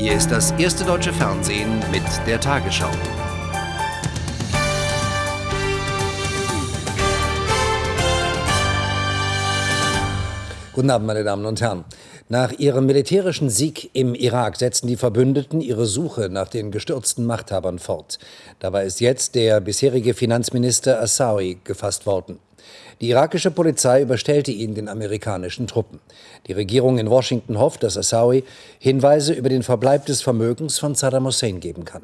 Hier ist das erste deutsche Fernsehen mit der Tagesschau. Guten Abend, meine Damen und Herren. Nach ihrem militärischen Sieg im Irak setzen die Verbündeten ihre Suche nach den gestürzten Machthabern fort. Dabei ist jetzt der bisherige Finanzminister Assawi gefasst worden. Die irakische Polizei überstellte ihn den amerikanischen Truppen. Die Regierung in Washington hofft, dass Assawi Hinweise über den Verbleib des Vermögens von Saddam Hussein geben kann.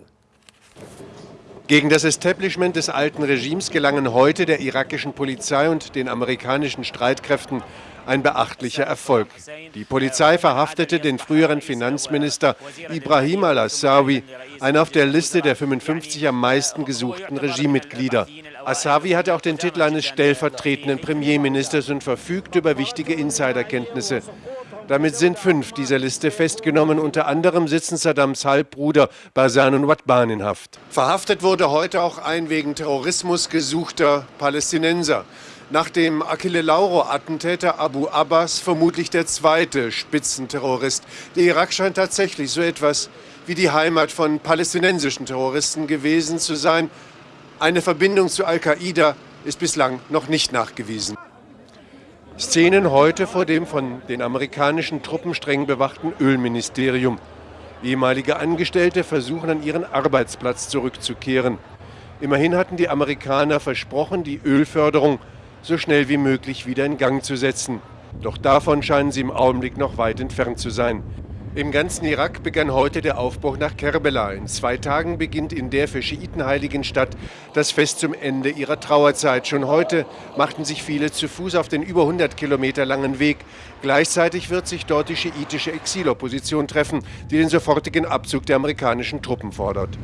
Gegen das Establishment des alten Regimes gelangen heute der irakischen Polizei und den amerikanischen Streitkräften ein beachtlicher Erfolg. Die Polizei verhaftete den früheren Finanzminister Ibrahim al-Assawi, einen auf der Liste der 55 am meisten gesuchten Regimemitglieder. Assawi hatte auch den Titel eines stellvertretenden Premierministers und verfügt über wichtige Insiderkenntnisse. Damit sind fünf dieser Liste festgenommen. Unter anderem sitzen Saddams Halbbruder Basan und Watban in Haft. Verhaftet wurde heute auch ein wegen Terrorismus gesuchter Palästinenser. Nach dem Achille Lauro-Attentäter Abu Abbas vermutlich der zweite Spitzenterrorist. Der Irak scheint tatsächlich so etwas wie die Heimat von palästinensischen Terroristen gewesen zu sein. Eine Verbindung zu Al-Qaida ist bislang noch nicht nachgewiesen. Szenen heute vor dem von den amerikanischen Truppen streng bewachten Ölministerium. Ehemalige Angestellte versuchen an ihren Arbeitsplatz zurückzukehren. Immerhin hatten die Amerikaner versprochen, die Ölförderung so schnell wie möglich wieder in Gang zu setzen. Doch davon scheinen sie im Augenblick noch weit entfernt zu sein. Im ganzen Irak begann heute der Aufbruch nach Kerbela. In zwei Tagen beginnt in der für Schiiten heiligen Stadt das Fest zum Ende ihrer Trauerzeit. Schon heute machten sich viele zu Fuß auf den über 100 Kilometer langen Weg. Gleichzeitig wird sich dort die schiitische Exilopposition treffen, die den sofortigen Abzug der amerikanischen Truppen fordert.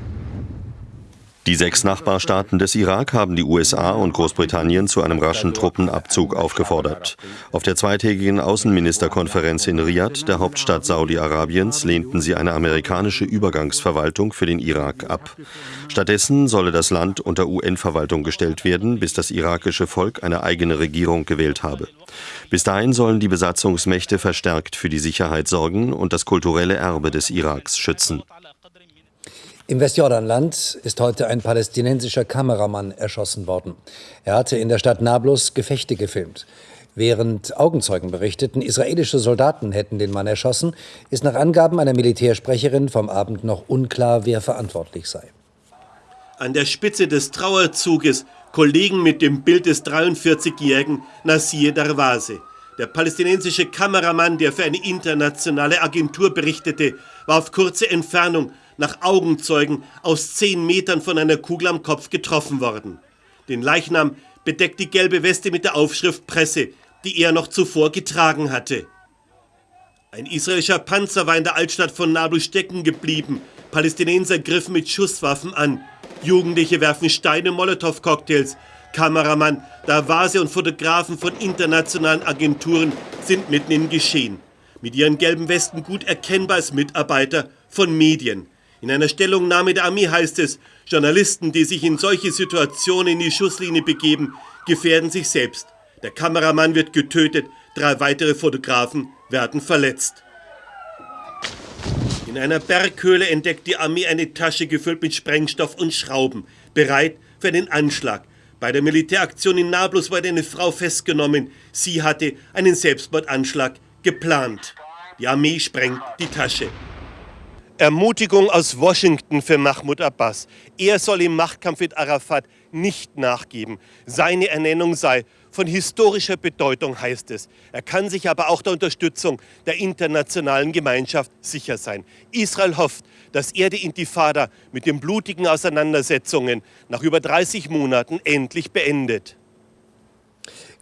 Die sechs Nachbarstaaten des Irak haben die USA und Großbritannien zu einem raschen Truppenabzug aufgefordert. Auf der zweitägigen Außenministerkonferenz in Riyadh, der Hauptstadt Saudi-Arabiens, lehnten sie eine amerikanische Übergangsverwaltung für den Irak ab. Stattdessen solle das Land unter UN-Verwaltung gestellt werden, bis das irakische Volk eine eigene Regierung gewählt habe. Bis dahin sollen die Besatzungsmächte verstärkt für die Sicherheit sorgen und das kulturelle Erbe des Iraks schützen. Im Westjordanland ist heute ein palästinensischer Kameramann erschossen worden. Er hatte in der Stadt Nablus Gefechte gefilmt. Während Augenzeugen berichteten, israelische Soldaten hätten den Mann erschossen, ist nach Angaben einer Militärsprecherin vom Abend noch unklar, wer verantwortlich sei. An der Spitze des Trauerzuges Kollegen mit dem Bild des 43-jährigen Nasir Darwase. Der palästinensische Kameramann, der für eine internationale Agentur berichtete, war auf kurze Entfernung nach Augenzeugen aus zehn Metern von einer Kugel am Kopf getroffen worden. Den Leichnam bedeckt die gelbe Weste mit der Aufschrift Presse, die er noch zuvor getragen hatte. Ein israelischer Panzer war in der Altstadt von Nablus stecken geblieben. Palästinenser griffen mit Schusswaffen an. Jugendliche werfen Steine, Molotow-Cocktails. Kameramann, Davase und Fotografen von internationalen Agenturen sind mitten im Geschehen. Mit ihren gelben Westen gut erkennbar als Mitarbeiter von Medien. In einer Stellungnahme der Armee heißt es, Journalisten, die sich in solche Situationen in die Schusslinie begeben, gefährden sich selbst. Der Kameramann wird getötet, drei weitere Fotografen werden verletzt. In einer Berghöhle entdeckt die Armee eine Tasche gefüllt mit Sprengstoff und Schrauben, bereit für den Anschlag. Bei der Militäraktion in Nablus wurde eine Frau festgenommen. Sie hatte einen Selbstmordanschlag geplant. Die Armee sprengt die Tasche. Ermutigung aus Washington für Mahmoud Abbas. Er soll im Machtkampf mit Arafat nicht nachgeben. Seine Ernennung sei von historischer Bedeutung, heißt es. Er kann sich aber auch der Unterstützung der internationalen Gemeinschaft sicher sein. Israel hofft, dass er die Intifada mit den blutigen Auseinandersetzungen nach über 30 Monaten endlich beendet.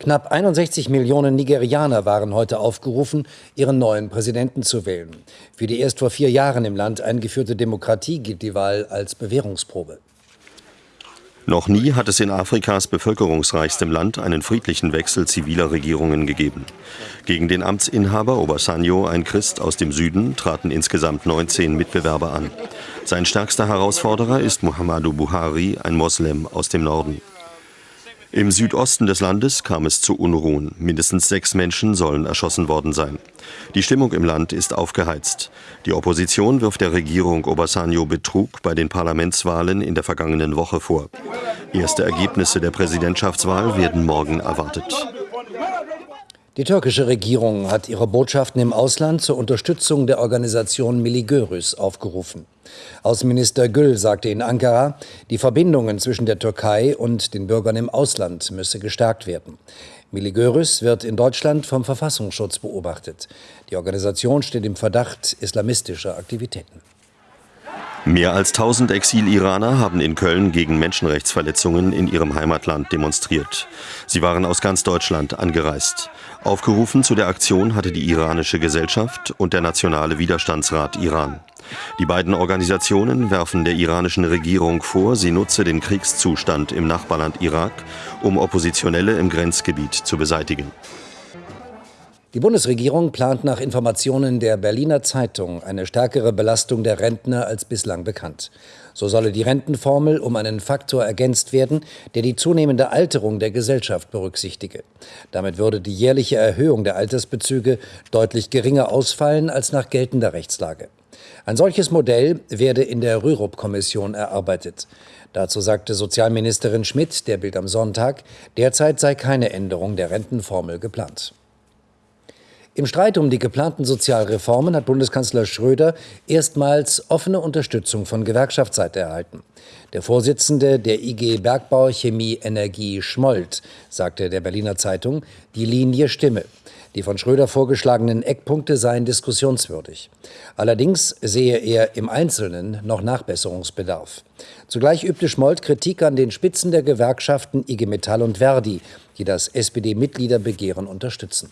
Knapp 61 Millionen Nigerianer waren heute aufgerufen, ihren neuen Präsidenten zu wählen. Für die erst vor vier Jahren im Land eingeführte Demokratie gilt die Wahl als Bewährungsprobe. Noch nie hat es in Afrikas bevölkerungsreichstem Land einen friedlichen Wechsel ziviler Regierungen gegeben. Gegen den Amtsinhaber Obasanjo, ein Christ aus dem Süden, traten insgesamt 19 Mitbewerber an. Sein stärkster Herausforderer ist Muhammadu Buhari, ein Moslem aus dem Norden. Im Südosten des Landes kam es zu Unruhen. Mindestens sechs Menschen sollen erschossen worden sein. Die Stimmung im Land ist aufgeheizt. Die Opposition wirft der Regierung Obasanjo Betrug bei den Parlamentswahlen in der vergangenen Woche vor. Erste Ergebnisse der Präsidentschaftswahl werden morgen erwartet. Die türkische Regierung hat ihre Botschaften im Ausland zur Unterstützung der Organisation Miligörüs aufgerufen. Außenminister Gül sagte in Ankara, die Verbindungen zwischen der Türkei und den Bürgern im Ausland müsse gestärkt werden. Miligörüs wird in Deutschland vom Verfassungsschutz beobachtet. Die Organisation steht im Verdacht islamistischer Aktivitäten. Mehr als 1000 Exil-Iraner haben in Köln gegen Menschenrechtsverletzungen in ihrem Heimatland demonstriert. Sie waren aus ganz Deutschland angereist. Aufgerufen zu der Aktion hatte die iranische Gesellschaft und der Nationale Widerstandsrat Iran. Die beiden Organisationen werfen der iranischen Regierung vor, sie nutze den Kriegszustand im Nachbarland Irak, um Oppositionelle im Grenzgebiet zu beseitigen. Die Bundesregierung plant nach Informationen der Berliner Zeitung eine stärkere Belastung der Rentner als bislang bekannt. So solle die Rentenformel um einen Faktor ergänzt werden, der die zunehmende Alterung der Gesellschaft berücksichtige. Damit würde die jährliche Erhöhung der Altersbezüge deutlich geringer ausfallen als nach geltender Rechtslage. Ein solches Modell werde in der Rürup-Kommission erarbeitet. Dazu sagte Sozialministerin Schmidt der Bild am Sonntag, derzeit sei keine Änderung der Rentenformel geplant. Im Streit um die geplanten Sozialreformen hat Bundeskanzler Schröder erstmals offene Unterstützung von Gewerkschaftsseite erhalten. Der Vorsitzende der IG Bergbau Chemie Energie Schmold sagte der Berliner Zeitung, die Linie stimme. Die von Schröder vorgeschlagenen Eckpunkte seien diskussionswürdig. Allerdings sehe er im Einzelnen noch Nachbesserungsbedarf. Zugleich übte Schmold Kritik an den Spitzen der Gewerkschaften IG Metall und Verdi, die das SPD-Mitgliederbegehren unterstützen.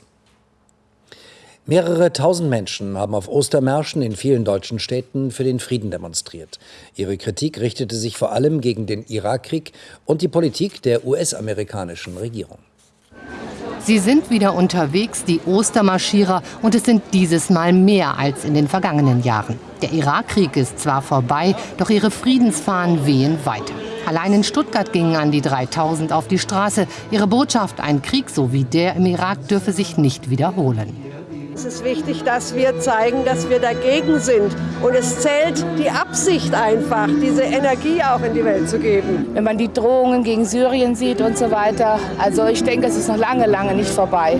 Mehrere tausend Menschen haben auf Ostermärschen in vielen deutschen Städten für den Frieden demonstriert. Ihre Kritik richtete sich vor allem gegen den Irakkrieg und die Politik der US-amerikanischen Regierung. Sie sind wieder unterwegs, die Ostermarschierer, und es sind dieses Mal mehr als in den vergangenen Jahren. Der Irakkrieg ist zwar vorbei, doch ihre Friedensfahnen wehen weiter. Allein in Stuttgart gingen an die 3000 auf die Straße. Ihre Botschaft, ein Krieg so wie der im Irak dürfe sich nicht wiederholen. Es ist wichtig, dass wir zeigen, dass wir dagegen sind. Und es zählt die Absicht einfach, diese Energie auch in die Welt zu geben. Wenn man die Drohungen gegen Syrien sieht und so weiter, also ich denke, es ist noch lange, lange nicht vorbei.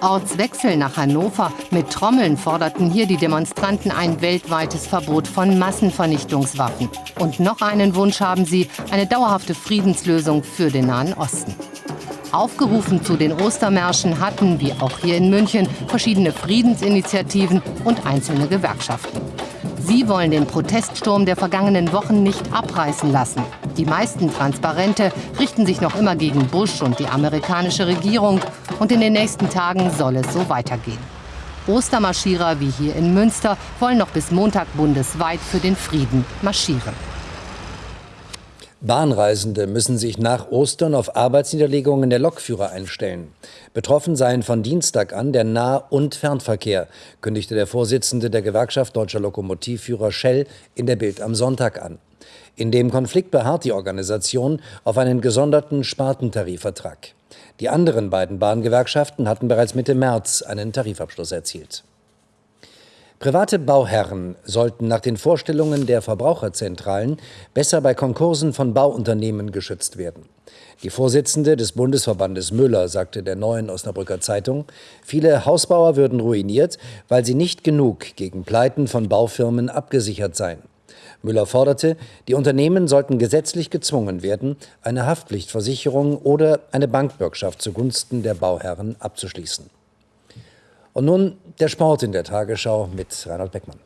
Ortswechsel nach Hannover. Mit Trommeln forderten hier die Demonstranten ein weltweites Verbot von Massenvernichtungswaffen. Und noch einen Wunsch haben sie, eine dauerhafte Friedenslösung für den Nahen Osten. Aufgerufen zu den Ostermärschen hatten, wie auch hier in München, verschiedene Friedensinitiativen und einzelne Gewerkschaften. Sie wollen den Proteststurm der vergangenen Wochen nicht abreißen lassen. Die meisten Transparente richten sich noch immer gegen Bush und die amerikanische Regierung. Und in den nächsten Tagen soll es so weitergehen. Ostermarschierer wie hier in Münster wollen noch bis Montag bundesweit für den Frieden marschieren. Bahnreisende müssen sich nach Ostern auf Arbeitsniederlegungen der Lokführer einstellen. Betroffen seien von Dienstag an der Nah- und Fernverkehr, kündigte der Vorsitzende der Gewerkschaft Deutscher Lokomotivführer Shell in der Bild am Sonntag an. In dem Konflikt beharrt die Organisation auf einen gesonderten Spartentarifvertrag. Die anderen beiden Bahngewerkschaften hatten bereits Mitte März einen Tarifabschluss erzielt. Private Bauherren sollten nach den Vorstellungen der Verbraucherzentralen besser bei Konkursen von Bauunternehmen geschützt werden. Die Vorsitzende des Bundesverbandes Müller sagte der neuen Osnabrücker Zeitung, viele Hausbauer würden ruiniert, weil sie nicht genug gegen Pleiten von Baufirmen abgesichert seien. Müller forderte, die Unternehmen sollten gesetzlich gezwungen werden, eine Haftpflichtversicherung oder eine Bankbürgschaft zugunsten der Bauherren abzuschließen. Und nun der Sport in der Tagesschau mit Reinhold Beckmann.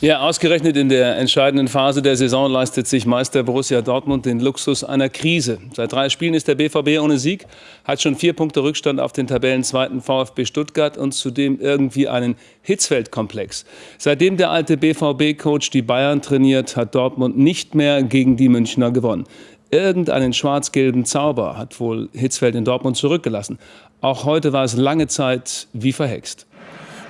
Ja, ausgerechnet in der entscheidenden Phase der Saison leistet sich Meister Borussia Dortmund den Luxus einer Krise. Seit drei Spielen ist der BVB ohne Sieg, hat schon vier Punkte Rückstand auf den Tabellenzweiten VfB Stuttgart und zudem irgendwie einen Hitzfeldkomplex. Seitdem der alte BVB-Coach die Bayern trainiert, hat Dortmund nicht mehr gegen die Münchner gewonnen. Irgendeinen schwarz-gelben Zauber hat wohl Hitzfeld in Dortmund zurückgelassen. Auch heute war es lange Zeit wie verhext.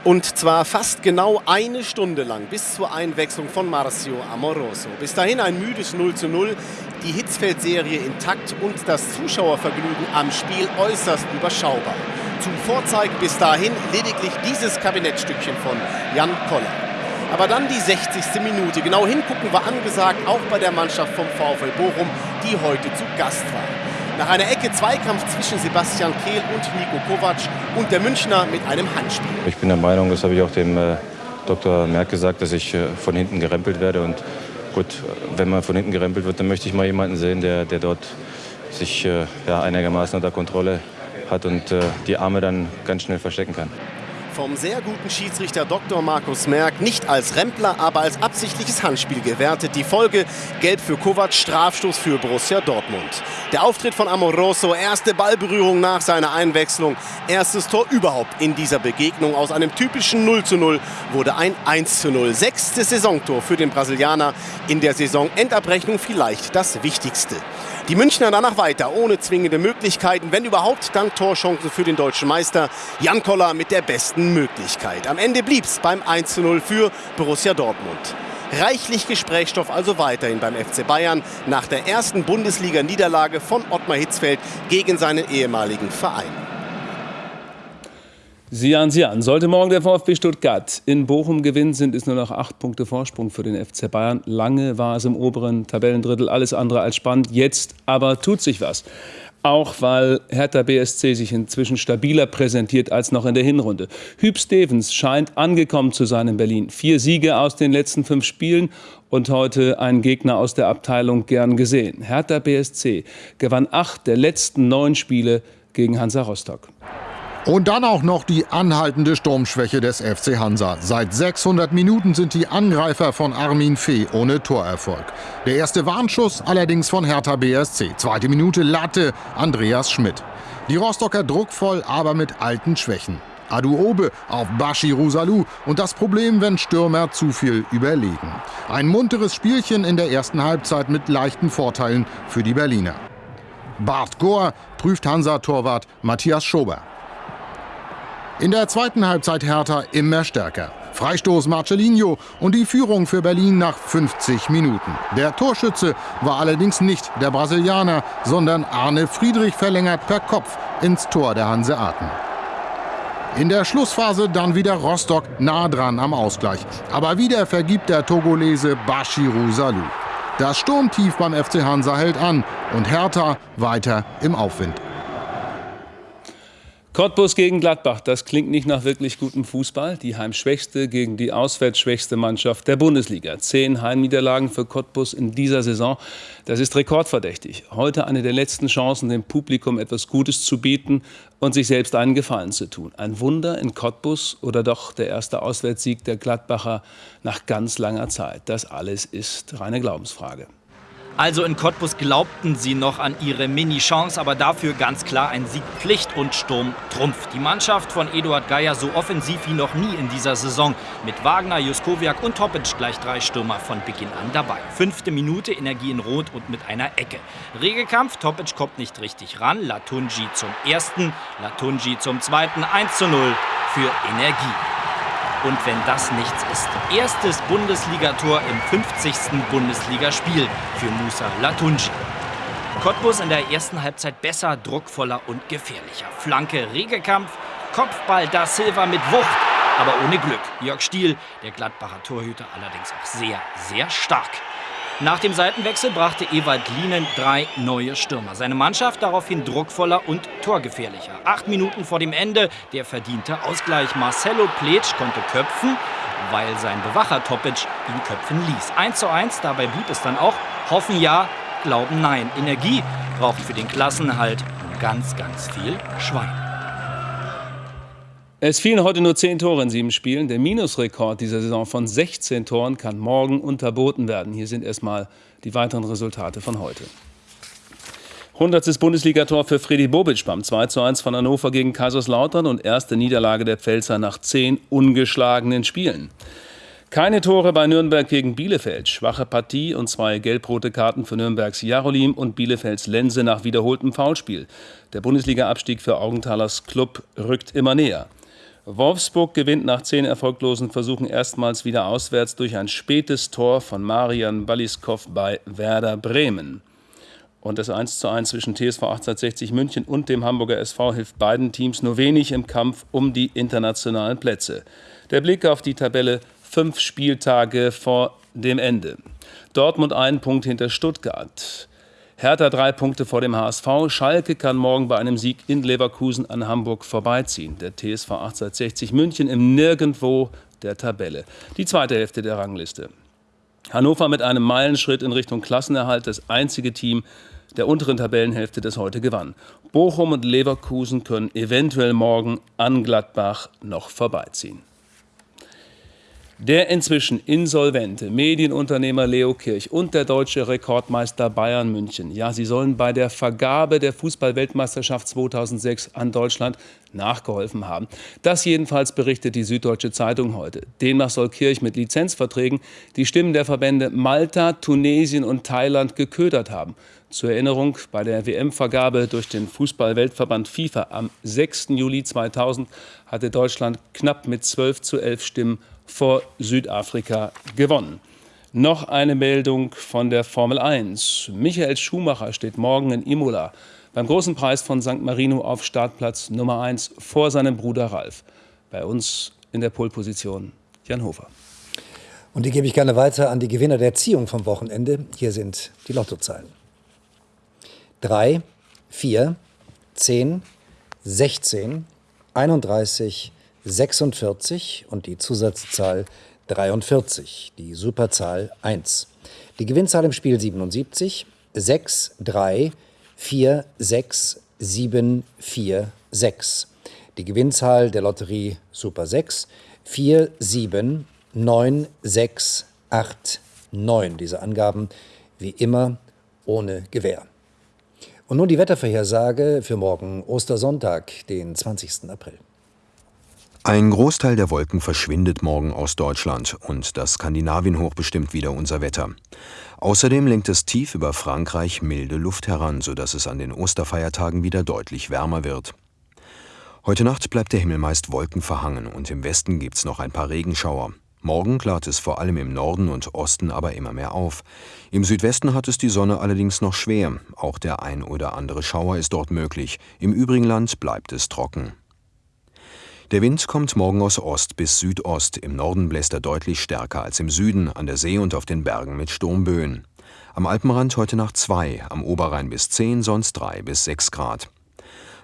Und zwar fast genau eine Stunde lang bis zur Einwechslung von Marcio Amoroso. Bis dahin ein müdes 0 zu 0, die Hitzfeld-Serie intakt und das Zuschauervergnügen am Spiel äußerst überschaubar. Zum Vorzeigen bis dahin lediglich dieses Kabinettstückchen von Jan Koller. Aber dann die 60. Minute. Genau hingucken war angesagt, auch bei der Mannschaft vom VfL Bochum, die heute zu Gast war. Nach einer Ecke Zweikampf zwischen Sebastian Kehl und Nico Kovac und der Münchner mit einem Handspiel. Ich bin der Meinung, das habe ich auch dem äh, Dr. Merck gesagt, dass ich äh, von hinten gerempelt werde. Und gut, wenn man von hinten gerempelt wird, dann möchte ich mal jemanden sehen, der, der dort sich äh, ja, einigermaßen unter Kontrolle hat und die Arme dann ganz schnell verstecken kann vom sehr guten Schiedsrichter Dr. Markus Merck nicht als Rempler, aber als absichtliches Handspiel gewertet. Die Folge gelb für Kovac, Strafstoß für Borussia Dortmund. Der Auftritt von Amoroso, erste Ballberührung nach seiner Einwechslung, erstes Tor überhaupt in dieser Begegnung. Aus einem typischen 0 zu 0 wurde ein 1 zu 0. Sechstes Saisontor für den Brasilianer in der Saison. Endabrechnung vielleicht das Wichtigste. Die Münchner danach weiter, ohne zwingende Möglichkeiten. Wenn überhaupt, dann Torchancen für den deutschen Meister. Jan Koller mit der besten Möglichkeit. Am Ende blieb es beim 1 0 für Borussia Dortmund. Reichlich Gesprächsstoff also weiterhin beim FC Bayern nach der ersten Bundesliga-Niederlage von Ottmar Hitzfeld gegen seinen ehemaligen Verein. Sieh an, sieh an. Sollte morgen der VfB Stuttgart in Bochum gewinnen, sind es nur noch acht Punkte Vorsprung für den FC Bayern. Lange war es im oberen Tabellendrittel alles andere als spannend. Jetzt aber tut sich was. Auch weil Hertha BSC sich inzwischen stabiler präsentiert als noch in der Hinrunde. Hüb Stevens scheint angekommen zu sein in Berlin. Vier Siege aus den letzten fünf Spielen und heute ein Gegner aus der Abteilung gern gesehen. Hertha BSC gewann acht der letzten neun Spiele gegen Hansa Rostock. Und dann auch noch die anhaltende Sturmschwäche des FC Hansa. Seit 600 Minuten sind die Angreifer von Armin Fee ohne Torerfolg. Der erste Warnschuss allerdings von Hertha BSC. Zweite Minute Latte Andreas Schmidt. Die Rostocker druckvoll, aber mit alten Schwächen. Adu Obe auf Bashiru Salou und das Problem, wenn Stürmer zu viel überlegen. Ein munteres Spielchen in der ersten Halbzeit mit leichten Vorteilen für die Berliner. Bart Gohr prüft Hansa-Torwart Matthias Schober. In der zweiten Halbzeit Hertha immer stärker. Freistoß Marcelinho und die Führung für Berlin nach 50 Minuten. Der Torschütze war allerdings nicht der Brasilianer, sondern Arne Friedrich verlängert per Kopf ins Tor der Hanseaten. In der Schlussphase dann wieder Rostock nah dran am Ausgleich. Aber wieder vergibt der Togolese Bashiru Salou. Das Sturmtief beim FC Hansa hält an und Hertha weiter im Aufwind. Cottbus gegen Gladbach, das klingt nicht nach wirklich gutem Fußball. Die heimschwächste gegen die auswärtsschwächste Mannschaft der Bundesliga. Zehn Heimniederlagen für Cottbus in dieser Saison, das ist rekordverdächtig. Heute eine der letzten Chancen, dem Publikum etwas Gutes zu bieten und sich selbst einen Gefallen zu tun. Ein Wunder in Cottbus oder doch der erste Auswärtssieg der Gladbacher nach ganz langer Zeit. Das alles ist reine Glaubensfrage. Also in Cottbus glaubten sie noch an ihre Mini-Chance, aber dafür ganz klar ein Sieg Pflicht und Sturm Trumpf. Die Mannschaft von Eduard Geier so offensiv wie noch nie in dieser Saison. Mit Wagner, Juskowiak und Topic gleich drei Stürmer von Beginn an dabei. Fünfte Minute, Energie in Rot und mit einer Ecke. Regekampf, Topic kommt nicht richtig ran. Latunji zum ersten, Latunji zum zweiten. 1 zu 0 für Energie. Und wenn das nichts ist, erstes Bundesligator im 50. Bundesligaspiel für Musa Latunji. Cottbus in der ersten Halbzeit besser, druckvoller und gefährlicher. Flanke, Regekampf, Kopfball da Silva mit Wucht, aber ohne Glück. Jörg Stiel, der Gladbacher Torhüter, allerdings auch sehr, sehr stark. Nach dem Seitenwechsel brachte Ewald Lienen drei neue Stürmer. Seine Mannschaft daraufhin druckvoller und torgefährlicher. Acht Minuten vor dem Ende der verdiente Ausgleich. Marcelo Pletsch konnte köpfen, weil sein Bewacher Topic ihn köpfen ließ. 1 zu 1, dabei blieb es dann auch. Hoffen ja, glauben nein. Energie braucht für den Klassenhalt ganz, ganz viel Schwein. Es fielen heute nur 10 Tore in sieben Spielen. Der Minusrekord dieser Saison von 16 Toren kann morgen unterboten werden. Hier sind erstmal die weiteren Resultate von heute. 100. Bundesligator für Freddy Bobic beim 2:1 von Hannover gegen Kaiserslautern und erste Niederlage der Pfälzer nach zehn ungeschlagenen Spielen. Keine Tore bei Nürnberg gegen Bielefeld. Schwache Partie und zwei gelb-rote Karten für Nürnbergs Jarolim und Bielefelds Lense nach wiederholtem Foulspiel. Der Bundesliga-Abstieg für Augenthalers Club rückt immer näher. Wolfsburg gewinnt nach zehn erfolglosen Versuchen erstmals wieder auswärts durch ein spätes Tor von Marian Baliskov bei Werder Bremen. Und das 1:1 zwischen TSV 1860 München und dem Hamburger SV hilft beiden Teams nur wenig im Kampf um die internationalen Plätze. Der Blick auf die Tabelle fünf Spieltage vor dem Ende. Dortmund einen Punkt hinter Stuttgart. Hertha drei Punkte vor dem HSV. Schalke kann morgen bei einem Sieg in Leverkusen an Hamburg vorbeiziehen. Der TSV 1860 München im Nirgendwo der Tabelle. Die zweite Hälfte der Rangliste. Hannover mit einem Meilenschritt in Richtung Klassenerhalt, das einzige Team der unteren Tabellenhälfte, das heute gewann. Bochum und Leverkusen können eventuell morgen an Gladbach noch vorbeiziehen. Der inzwischen insolvente Medienunternehmer Leo Kirch und der deutsche Rekordmeister Bayern München, ja, sie sollen bei der Vergabe der Fußballweltmeisterschaft 2006 an Deutschland nachgeholfen haben. Das jedenfalls berichtet die Süddeutsche Zeitung heute. Demnach soll Kirch mit Lizenzverträgen die Stimmen der Verbände Malta, Tunesien und Thailand geködert haben. Zur Erinnerung, bei der WM-Vergabe durch den Fußballweltverband FIFA am 6. Juli 2000 hatte Deutschland knapp mit 12 zu 11 Stimmen vor Südafrika gewonnen. Noch eine Meldung von der Formel 1. Michael Schumacher steht morgen in Imola beim großen Preis von St. Marino auf Startplatz Nummer 1 vor seinem Bruder Ralf. Bei uns in der Polposition Jan Hofer. Und die gebe ich gerne weiter an die Gewinner der Ziehung vom Wochenende. Hier sind die Lottozahlen. 3, 4, 10, 16, 31, 46 und die Zusatzzahl 43, die Superzahl 1. Die Gewinnzahl im Spiel 77, 6, 3, 4, 6, 7, 4, 6. Die Gewinnzahl der Lotterie Super 6, 4, 7, 9, 6, 8, 9. Diese Angaben wie immer ohne Gewähr. Und nun die Wettervorhersage für morgen Ostersonntag, den 20. April. Ein Großteil der Wolken verschwindet morgen aus Deutschland und das Skandinavienhoch bestimmt wieder unser Wetter. Außerdem lenkt es tief über Frankreich milde Luft heran, sodass es an den Osterfeiertagen wieder deutlich wärmer wird. Heute Nacht bleibt der Himmel meist wolkenverhangen und im Westen gibt's noch ein paar Regenschauer. Morgen klart es vor allem im Norden und Osten aber immer mehr auf. Im Südwesten hat es die Sonne allerdings noch schwer. Auch der ein oder andere Schauer ist dort möglich. Im übrigen Land bleibt es trocken. Der Wind kommt morgen aus Ost bis Südost. Im Norden bläst er deutlich stärker als im Süden, an der See und auf den Bergen mit Sturmböen. Am Alpenrand heute Nacht 2, am Oberrhein bis 10, sonst 3 bis 6 Grad.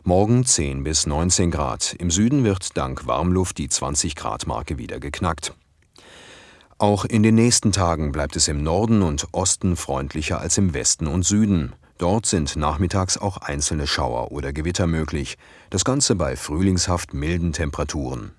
Morgen 10 bis 19 Grad. Im Süden wird dank Warmluft die 20 Grad Marke wieder geknackt. Auch in den nächsten Tagen bleibt es im Norden und Osten freundlicher als im Westen und Süden. Dort sind nachmittags auch einzelne Schauer oder Gewitter möglich, das Ganze bei frühlingshaft milden Temperaturen